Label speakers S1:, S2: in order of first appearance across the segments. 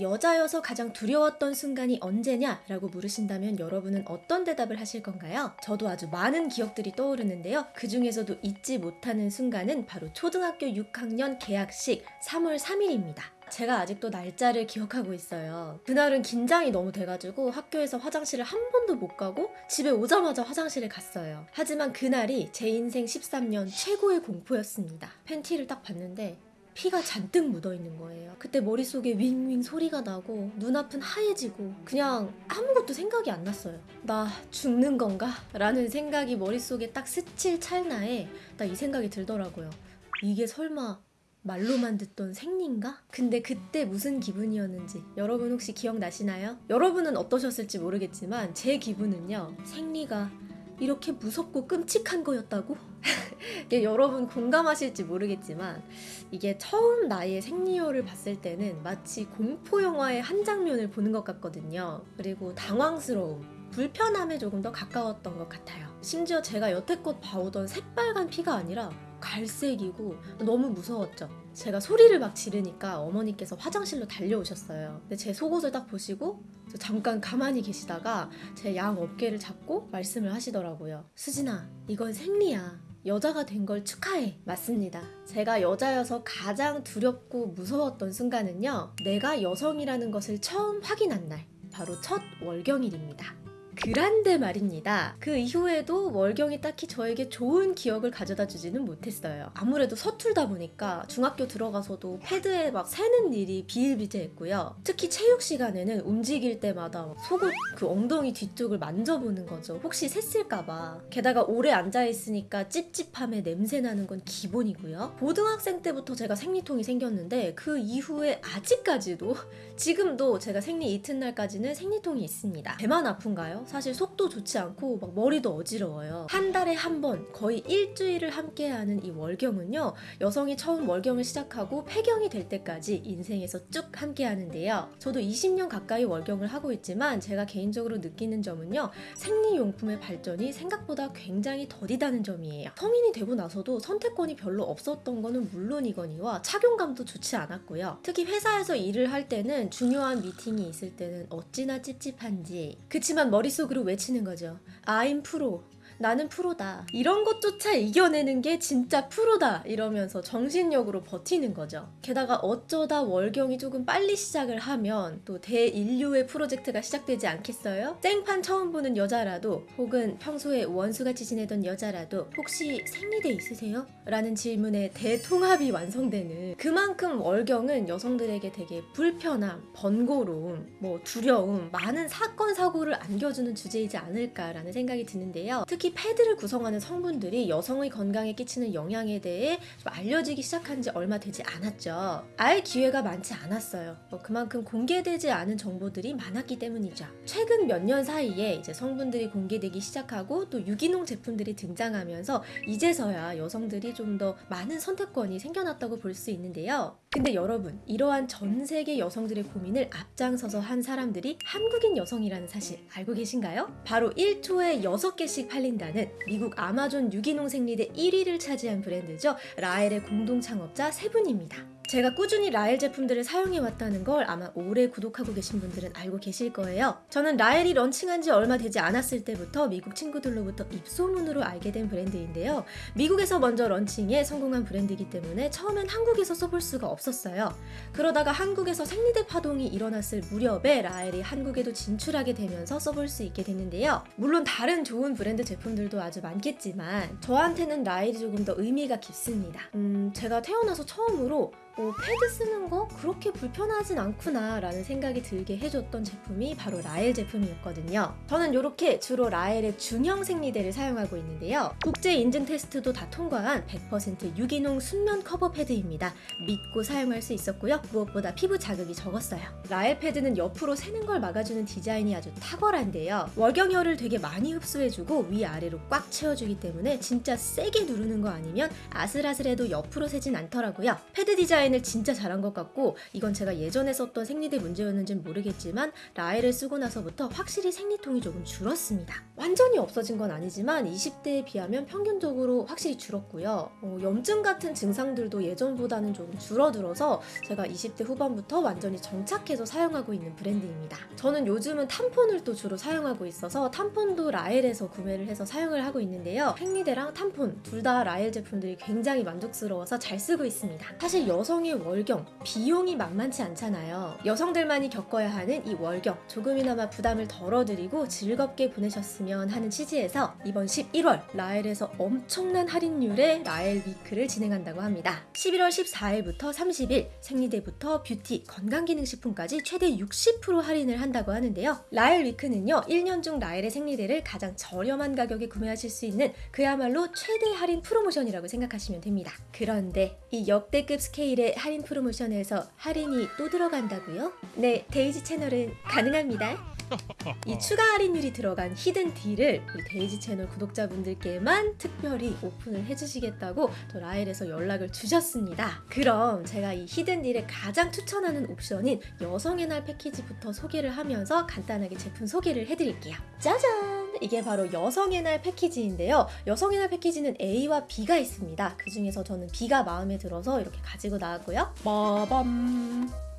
S1: 여자여서 가장 두려웠던 순간이 언제냐? 라고 물으신다면 여러분은 어떤 대답을 하실 건가요? 저도 아주 많은 기억들이 떠오르는데요. 그 중에서도 잊지 못하는 순간은 바로 초등학교 6학년 개학식 3월 3일입니다. 제가 아직도 날짜를 기억하고 있어요. 그날은 긴장이 너무 돼가지고 학교에서 화장실을 한 번도 못 가고 집에 오자마자 화장실에 갔어요. 하지만 그날이 제 인생 13년 최고의 공포였습니다. 팬티를 딱 봤는데 피가 잔뜩 묻어 있는 거예요. 그때 머릿속에 윙윙 소리가 나고 눈앞은 하얘지고 그냥 아무것도 생각이 안 났어요. 나 죽는 건가? 라는 생각이 머릿속에 딱 스칠 찰나에 딱이 생각이 들더라고요. 이게 설마 말로만 듣던 생리인가? 근데 그때 무슨 기분이었는지 여러분 혹시 기억나시나요? 여러분은 어떠셨을지 모르겠지만 제 기분은요 생리가 이렇게 무섭고 끔찍한 거였다고? 이게 여러분 공감하실지 모르겠지만 이게 처음 나의 생리혈을 봤을 때는 마치 공포 영화의 한 장면을 보는 것 같거든요. 그리고 당황스러움, 불편함에 조금 더 가까웠던 것 같아요. 심지어 제가 여태껏 봐오던 새빨간 피가 아니라 갈색이고 너무 무서웠죠. 제가 소리를 막 지르니까 어머니께서 화장실로 달려오셨어요. 근데 제 속옷을 딱 보시고 저 잠깐 가만히 계시다가 제 양 어깨를 잡고 말씀을 하시더라고요. 수진아, 이건 생리야. 여자가 된 걸 축하해. 맞습니다. 제가 여자여서 가장 두렵고 무서웠던 순간은요. 내가 여성이라는 것을 처음 확인한 날. 바로 첫 월경일입니다. 그란데 말입니다. 그 이후에도 월경이 딱히 저에게 좋은 기억을 가져다 주지는 못했어요. 아무래도 서툴다 보니까 중학교 들어가서도 패드에 막 새는 일이 비일비재했고요. 특히 체육 시간에는 움직일 때마다 막 속옷 그 엉덩이 뒤쪽을 만져보는 거죠. 혹시 샜을까봐. 게다가 오래 앉아있으니까 찝찝함에 냄새 나는 건 기본이고요. 고등학생 때부터 제가 생리통이 생겼는데 그 이후에 아직까지도 지금도 제가 생리 이튿날까지는 생리통이 있습니다. 배만 아픈가요? 사실 속도 좋지 않고 막 머리도 어지러워요. 한 달에 한 번 거의 일주일을 함께하는 이 월경은요. 여성이 처음 월경을 시작하고 폐경이 될 때까지 인생에서 쭉 함께하는데요. 저도 20년 가까이 월경을 하고 있지만 제가 개인적으로 느끼는 점은요. 생리용품의 발전이 생각보다 굉장히 더디다는 점이에요. 성인이 되고 나서도 선택권이 별로 없었던 거는 물론이거니와 착용감도 좋지 않았고요. 특히 회사에서 일을 할 때는 중요한 미팅이 있을 때는 어찌나 찝찝한지 그치만 머릿 속으로 외치는 거죠. I'm 프로. 나는 프로다. 이런 것조차 이겨내는 게 진짜 프로다. 이러면서 정신력으로 버티는 거죠. 게다가 어쩌다 월경이 조금 빨리 시작을 하면 또 대인류의 프로젝트가 시작되지 않겠어요? 땡판 처음 보는 여자라도 혹은 평소에 원수같이 지내던 여자라도 혹시 생리대 있으세요? 라는 질문에 대통합이 완성되는 그만큼 월경은 여성들에게 되게 불편함, 번거로움, 뭐 두려움, 많은 사건, 사고를 안겨주는 주제이지 않을까라는 생각이 드는데요. 특히 패드를 구성하는 성분들이 여성의 건강에 끼치는 영향에 대해 좀 알려지기 시작한 지 얼마 되지 않았죠. 알 기회가 많지 않았어요. 뭐 그만큼 공개되지 않은 정보들이 많았기 때문이죠. 최근 몇 년 사이에 이제 성분들이 공개되기 시작하고 또 유기농 제품들이 등장하면서 이제서야 여성들이 좀 더 많은 선택권이 생겨났다고 볼 수 있는데요. 근데 여러분, 이러한 전 세계 여성들의 고민을 앞장서서 한 사람들이 한국인 여성이라는 사실 알고 계신가요? 바로 1초에 6개씩 팔린 다는 미국 아마존 유기농 생리대 1위를 차지한 브랜드죠. 라엘의 공동 창업자 세 분입니다. 제가 꾸준히 라엘 제품들을 사용해 왔다는 걸 아마 오래 구독하고 계신 분들은 알고 계실 거예요. 저는 라엘이 런칭한 지 얼마 되지 않았을 때부터 미국 친구들로부터 입소문으로 알게 된 브랜드인데요. 미국에서 먼저 런칭해 성공한 브랜드이기 때문에 처음엔 한국에서 써볼 수가 없었어요. 그러다가 한국에서 생리대 파동이 일어났을 무렵에 라엘이 한국에도 진출하게 되면서 써볼 수 있게 됐는데요. 물론 다른 좋은 브랜드 제품들도 아주 많겠지만 저한테는 라엘이 조금 더 의미가 깊습니다. 음, 제가 태어나서 처음으로 어, 패드 쓰는 거 그렇게 불편하진 않구나 라는 생각이 들게 해줬던 제품이 바로 라엘 제품이었거든요. 저는 이렇게 주로 라엘의 중형 생리대를 사용하고 있는데요. 국제 인증 테스트도 다 통과한 100% 유기농 순면 커버 패드입니다. 믿고 사용할 수 있었고요. 무엇보다 피부 자극이 적었어요. 라엘 패드는 옆으로 새는 걸 막아주는 디자인이 아주 탁월한데요. 월경혈을 되게 많이 흡수해주고 위아래로 꽉 채워주기 때문에 진짜 세게 누르는 거 아니면 아슬아슬해도 옆으로 새진 않더라고요. 패드 디자인 디자인을 진짜 잘한 것 같고 이건 제가 예전에 썼던 생리대 문제였는지는 모르겠지만 라엘을 쓰고 나서부터 확실히 생리통이 조금 줄었습니다. 완전히 없어진 건 아니지만 20대에 비하면 평균적으로 확실히 줄었고요. 어, 염증 같은 증상들도 예전보다는 조금 줄어들어서 제가 20대 후반부터 완전히 정착해서 사용하고 있는 브랜드입니다. 저는 요즘은 탐폰을 또 주로 사용하고 있어서 탐폰도 라엘에서 구매를 해서 사용을 하고 있는데요. 생리대랑 탐폰 둘 다 라엘 제품들이 굉장히 만족스러워서 잘 쓰고 있습니다. 사실 여성 의 월경 비용이 만만치 않잖아요. 여성들만이 겪어야 하는 이 월경 조금이나마 부담을 덜어드리고 즐겁게 보내셨으면 하는 취지에서 이번 11월 라엘에서 엄청난 할인율의 라엘 week를 진행한다고 합니다. 11월 14일부터 30일 생리대부터 뷰티, 건강기능식품까지 최대 60% 할인을 한다고 하는데요. 라엘 week는요 1년 중 라엘의 생리대를 가장 저렴한 가격에 구매하실 수 있는 그야말로 최대 할인 프로모션이라고 생각하시면 됩니다. 그런데 이 역대급 스케일의 할인 프로모션에서 할인이 또 들어간다고요? 네, 데이지 채널은 가능합니다. 이 추가 할인율이 들어간 hidden deal을 데이지 채널 구독자분들께만 특별히 오픈을 해주시겠다고 또 라엘에서 연락을 주셨습니다. 그럼 제가 이 hidden deal에 가장 추천하는 옵션인 여성의 날 패키지부터 소개를 하면서 간단하게 제품 소개를 해드릴게요. 짜잔! 이게 바로 여성의 날 패키지인데요. 여성의 날 패키지는 A와 B가 있습니다. 그 중에서 저는 B가 마음에 들어서 이렇게 가지고 나왔고요. 빠밤!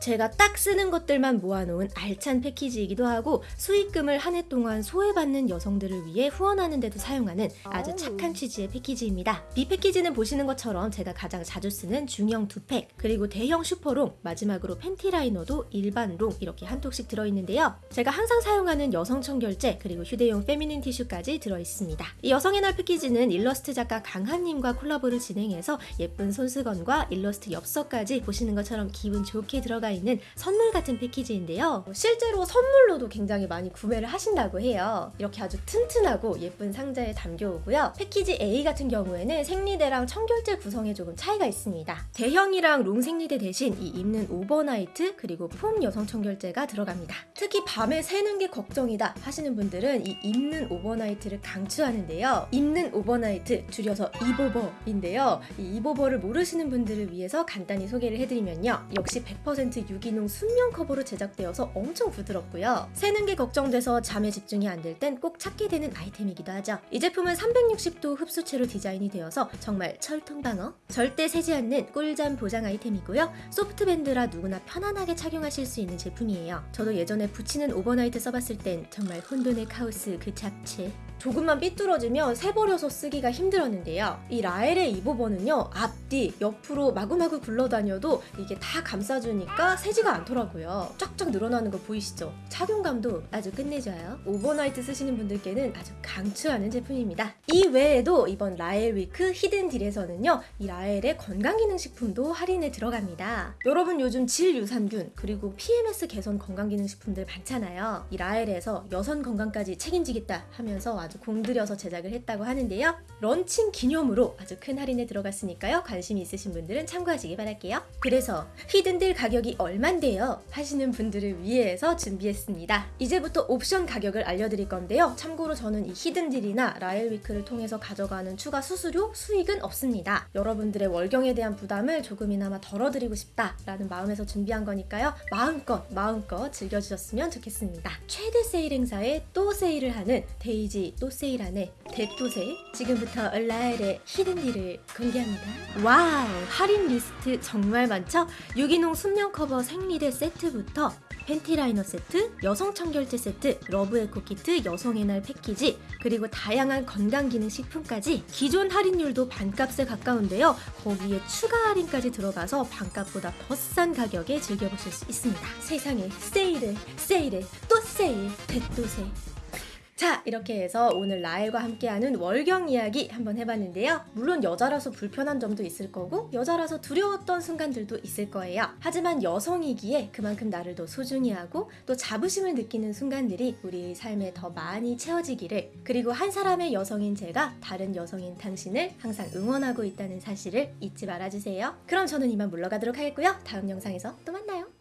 S1: 제가 딱 쓰는 것들만 모아놓은 알찬 패키지이기도 하고 수익금을 한 해 동안 소외받는 여성들을 위해 후원하는 데도 사용하는 아주 착한 취지의 패키지입니다. B 패키지는 보시는 것처럼 제가 가장 자주 쓰는 중형 두 팩, 그리고 대형 super long, 마지막으로 팬티 라이너도 일반 long 이렇게 한 팩씩 들어있는데요. 제가 항상 사용하는 여성 청결제 그리고 휴대용 feminine 티슈까지 들어있습니다. 이 여성의 날 패키지는 일러스트 작가 강한님과 콜라보를 진행해서 예쁜 손수건과 일러스트 엽서까지 보시는 것처럼 기분 좋게 들어가 있는 선물 같은 패키지인데요. 실제로 선물로도 굉장히 많이 구매를 하신다고 해요. 이렇게 아주 튼튼하고 예쁜 상자에 담겨오고요. 패키지 A 같은 경우에는 생리대랑 청결제 구성에 조금 차이가 있습니다. 대형이랑 long 생리대 대신 이 입는 overnight 그리고 foam 여성 청결제가 들어갑니다. 특히 밤에 새는 게 걱정이다 하시는 분들은 이 입는 overnight를 강추하는데요. 입는 overnight 줄여서 입오버인데요. 이 입오버를 모르시는 분들을 위해서 간단히 소개를 해드리면요. 역시 100% 유기농 순면 커버로 제작되어서 엄청 부드럽고요. 새는 게 걱정돼서 잠에 집중이 안 될 땐 꼭 찾게 되는 아이템이기도 하죠. 이 제품은 360도 흡수체로 디자인이 되어서 정말 철통 방어, 절대 새지 않는 꿀잠 보장 아이템이고요. soft band라 누구나 편안하게 착용하실 수 있는 제품이에요. 저도 예전에 붙이는 overnight 써봤을 땐 정말 혼돈의 카오스 그 잡채. 조금만 삐뚤어지면 새버려서 쓰기가 힘들었는데요. 이 라엘의 입오버는요, 앞뒤, 옆으로 마구마구 굴러다녀도 이게 다 감싸주니까 새지가 않더라고요. 쫙쫙 늘어나는 거 보이시죠? 착용감도 아주 끝내줘요. overnight 쓰시는 분들께는 아주 강추하는 제품입니다. 이 외에도 이번 라엘 week hidden deal에서는요, 이 라엘의 건강기능식품도 할인에 들어갑니다. 여러분 요즘 질유산균 그리고 PMS 개선 건강기능식품들 많잖아요. 이 라엘에서 여성 건강까지 책임지겠다 하면서 아주 공들여서 제작을 했다고 하는데요. 런칭 기념으로 아주 큰 할인에 들어갔으니까요. 관심 있으신 분들은 참고하시기 바랄게요. 그래서 hidden deal 가격이 얼만데요? 하시는 분들을 위해서 준비했습니다. 이제부터 옵션 가격을 알려드릴 건데요. 참고로 저는 이 히든딜이나 라엘위크를 통해서 가져가는 추가 수수료, 수익은 없습니다. 여러분들의 월경에 대한 부담을 조금이나마 덜어드리고 싶다라는 마음에서 준비한 거니까요. 마음껏 마음껏 즐겨주셨으면 좋겠습니다. 최대 세일 행사에 또 세일을 하는 데 이제 또 세일하네 대또 세일 지금부터 라엘의 hidden deal을 공개합니다. 와우 할인 리스트 정말 많죠? 유기농 순면 커버 생리대 세트부터 팬티 라이너 세트, 여성 청결제 세트, love eco 키트, 여성의 날 패키지, 그리고 다양한 건강 기능 식품까지 기존 할인율도 반값에 가까운데요. 거기에 추가 할인까지 들어가서 반값보다 더 싼 가격에 즐겨보실 수 있습니다. 세상에 세일에 세일에 또 세일, 대또 세일. 자 이렇게 해서 오늘 라엘과 함께하는 월경 이야기 한번 해봤는데요. 물론 여자라서 불편한 점도 있을 거고 여자라서 두려웠던 순간들도 있을 거예요. 하지만 여성이기에 그만큼 나를 더 소중히 하고 또 자부심을 느끼는 순간들이 우리 삶에 더 많이 채워지기를 그리고 한 사람의 여성인 제가 다른 여성인 당신을 항상 응원하고 있다는 사실을 잊지 말아주세요. 그럼 저는 이만 물러가도록 하겠고요. 다음 영상에서 또 만나요